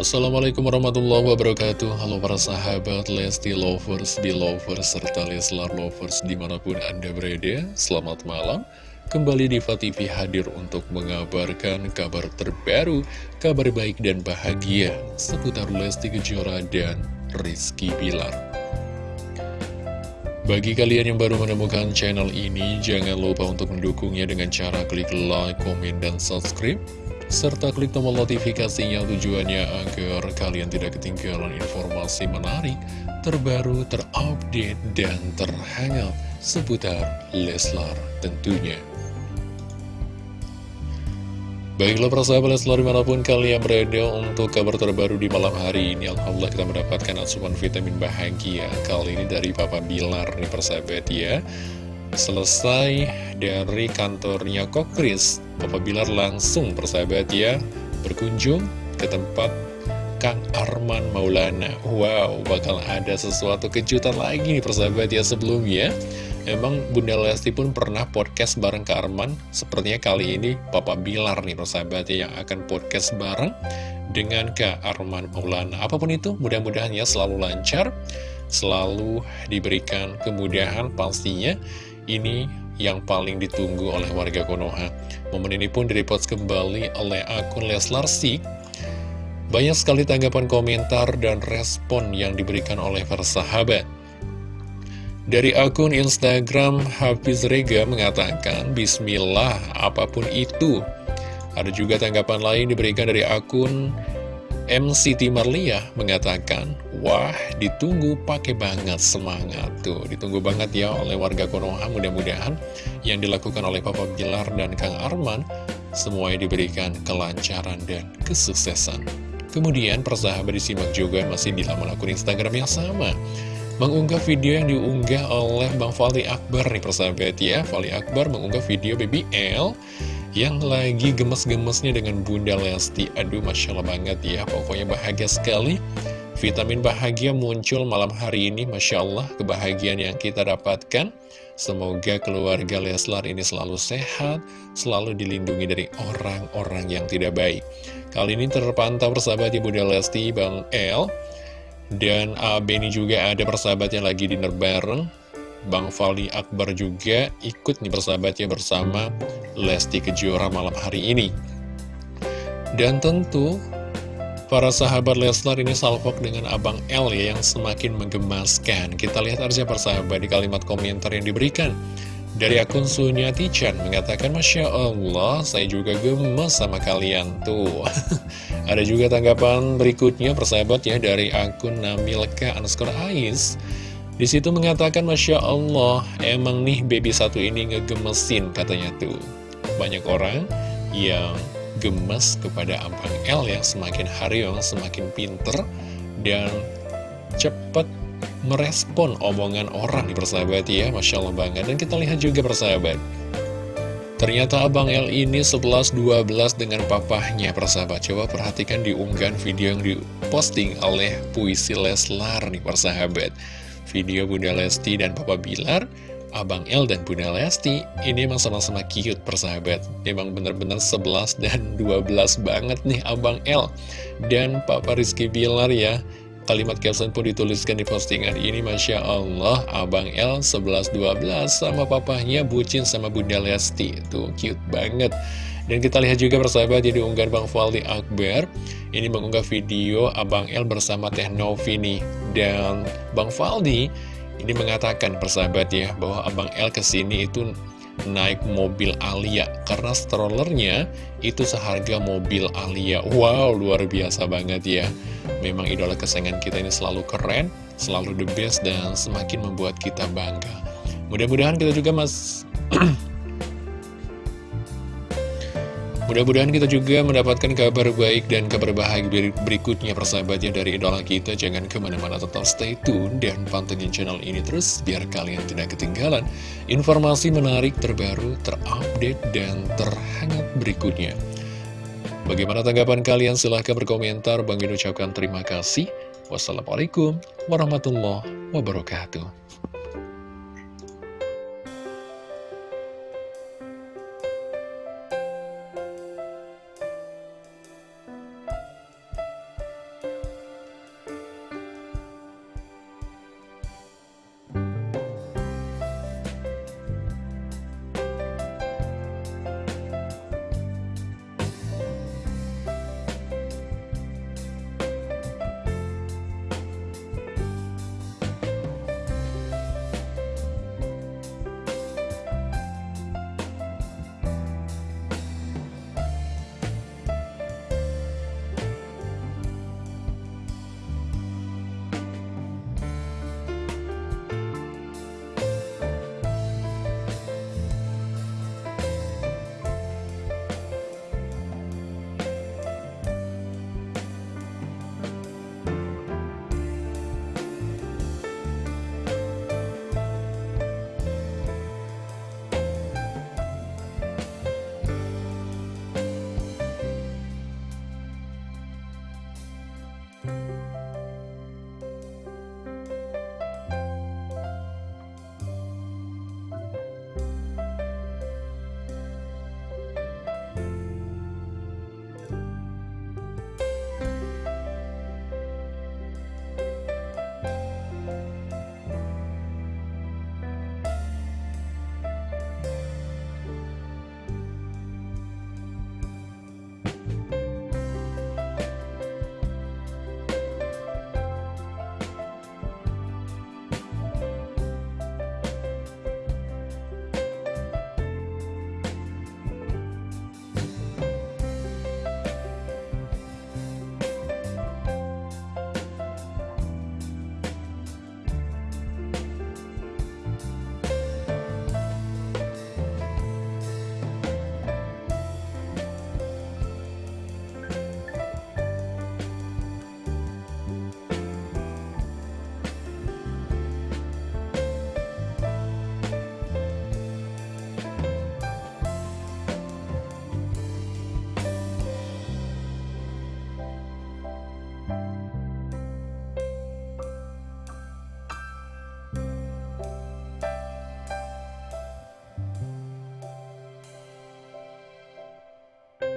Assalamualaikum warahmatullahi wabarakatuh. Halo para sahabat Lesti Lovers, Belovers, serta Leslar Lovers di mana pun anda berada. Selamat malam. Kembali Diva TV hadir untuk mengabarkan kabar terbaru Kabar baik dan bahagia Seputar Lesti Kejora dan Rizky Bilar. Bagi kalian yang baru menemukan channel ini, jangan lupa untuk mendukungnya dengan cara klik like, komen, dan subscribe serta klik tombol notifikasinya tujuannya agar kalian tidak ketinggalan informasi menarik, terbaru, terupdate, dan terhangat seputar Leslar tentunya. Baiklah persahabat Leslar di mana pun kalian berada untuk kabar terbaru di malam hari ini Alhamdulillah kita mendapatkan asupan vitamin bahagia Kali ini dari Papa Bilar nih persahabat ya Selesai dari kantornya Kokris, Papa Bilar langsung persahabat ya berkunjung ke tempat Kang Arman Maulana. Wow, bakal ada sesuatu kejutan lagi nih persahabat ya sebelumnya. Emang Bunda Lesti pun pernah podcast bareng Kak Arman Sepertinya kali ini Papa Bilar nih persahabat ya Yang akan podcast bareng dengan Kak Arman Maulana Apa pun itu mudah-mudahan ya selalu lancar Selalu diberikan kemudahan pastinya ini yang paling ditunggu oleh warga Konoha. Momen ini pun direpost kembali oleh akun Leslar Sik. Banyak sekali tanggapan komentar dan respon yang diberikan oleh para sahabat. Dari akun Instagram, Hafiz Rega mengatakan, Bismillah, apa pun itu. Ada juga tanggapan lain diberikan dari akun MCT Marlia mengatakan, Wah, ditunggu pakai banget semangat tuh. Ditunggu banget ya oleh warga Konoha. Mudah-mudahan yang dilakukan oleh Papa Bilar dan Kang Arman semuanya diberikan kelancaran dan kesuksesan. Kemudian persahabat disimak juga masih di laman akun Instagram yang sama. Mengunggah video yang diunggah oleh Bang Fali Akbar nih persahabat ya. Fali Akbar mengunggah video BBL yang lagi gemes-gemesnya dengan Bunda Lesti. Aduh, Masya Allah banget ya, pokoknya bahagia sekali. Vitamin bahagia muncul malam hari ini, Masya Allah, kebahagiaan yang kita dapatkan. Semoga keluarga Leslar ini selalu sehat, selalu dilindungi dari orang-orang yang tidak baik. Kali ini terpantau persahabat Bunda Lesti, Bang El, dan uh, Benny juga ada persahabatnya lagi dinner bareng Bang Fali Akbar juga ikut nih bersahabatnya bersama Lesti Kejora malam hari ini. Dan tentu para sahabat Leslar ini salvok dengan Abang L ya yang semakin menggemaskan. Kita lihat aja persahabat di kalimat komentar yang diberikan. Dari akun Sunyati Chan mengatakan Masya Allah saya juga gemes sama kalian tuh Ada juga tanggapan berikutnya persahabat ya dari akun Namilka underscore Ais di situ mengatakan, Masya Allah, emang nih baby satu ini ngegemesin katanya tuh. Banyak orang yang gemes kepada Abang L yang semakin hari yang semakin pinter dan cepat merespon omongan orang di persahabat ya, Masya Allah banget. Dan kita lihat juga persahabat. Ternyata Abang L ini 11-12 dengan papahnya persahabat Coba perhatikan di unggahan video yang diposting oleh Puisi Leslar nih persahabat video Bunda Lesti dan Papa Bilar, Abang El dan Bunda Lesti, ini emang sama-sama cute persahabat. Emang bener-bener 11 dan 12 banget nih Abang El dan Papa Rizky Bilar ya. Kalimat caption pun dituliskan di postingan ini Masya Allah Abang El 11-12 sama papahnya bucin sama Bunda Lesti Tuh cute banget Dan kita lihat juga persahabat jadi unggahan Bang Faldi Akbar Ini mengunggah video Abang El bersama Teh Novi nih Dan Bang Faldi ini mengatakan persahabat ya Bahwa Abang El ke sini itu naik mobil Alia Karena strollernya itu seharga mobil Alia. Wow luar biasa banget ya. Memang idola kesayangan kita ini selalu keren, selalu the best, dan semakin membuat kita bangga. Mudah-mudahan kita juga mas... Mudah-mudahan kita juga mendapatkan kabar baik dan kabar bahagia berikutnya persahabatnya dari idola kita. Jangan ke mana-mana tetap stay tune dan pantengin channel ini terus biar kalian tidak ketinggalan informasi menarik terbaru, terupdate, dan terhangat berikutnya. Bagaimana tanggapan kalian? Silahkan berkomentar. Bang ucapkan terima kasih. Wassalamualaikum warahmatullahi wabarakatuh.